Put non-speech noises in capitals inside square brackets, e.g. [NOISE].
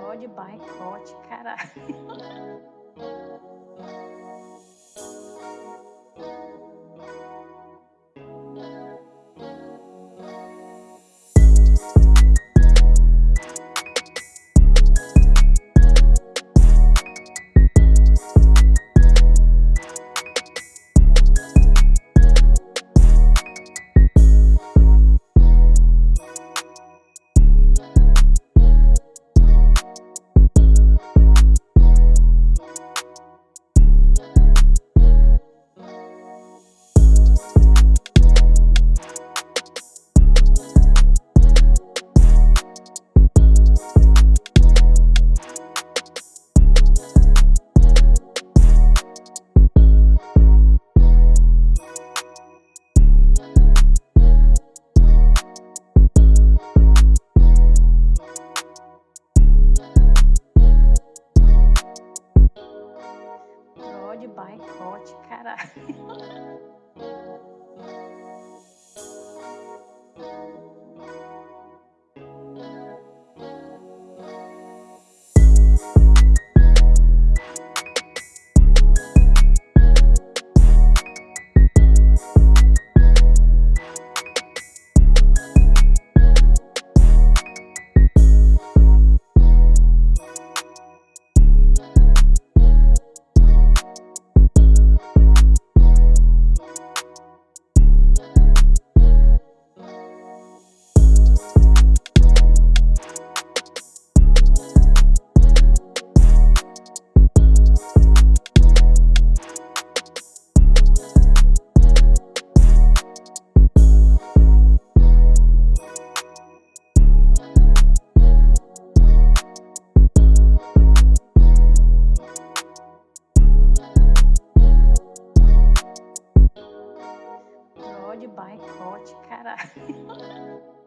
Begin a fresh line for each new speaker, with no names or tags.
Bode, boicote, caralho. [LAUGHS] Bode, boicote, caralho. [LAUGHS] Bode, boicote, caralho. [LAUGHS]